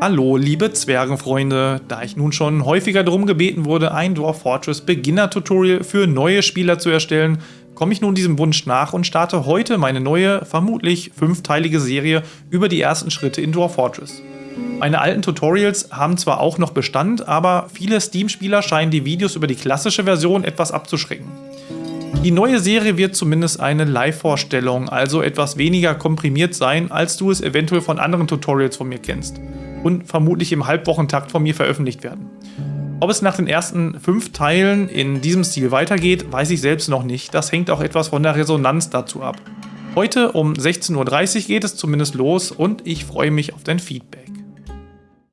Hallo, liebe Zwergenfreunde. Da ich nun schon häufiger darum gebeten wurde, ein Dwarf Fortress Beginner Tutorial für neue Spieler zu erstellen, komme ich nun diesem Wunsch nach und starte heute meine neue, vermutlich fünfteilige Serie über die ersten Schritte in Dwarf Fortress. Meine alten Tutorials haben zwar auch noch Bestand, aber viele Steam-Spieler scheinen die Videos über die klassische Version etwas abzuschrecken. Die neue Serie wird zumindest eine Live-Vorstellung, also etwas weniger komprimiert sein, als du es eventuell von anderen Tutorials von mir kennst und vermutlich im Halbwochentakt von mir veröffentlicht werden. Ob es nach den ersten fünf Teilen in diesem Stil weitergeht, weiß ich selbst noch nicht. Das hängt auch etwas von der Resonanz dazu ab. Heute um 16.30 Uhr geht es zumindest los und ich freue mich auf dein Feedback.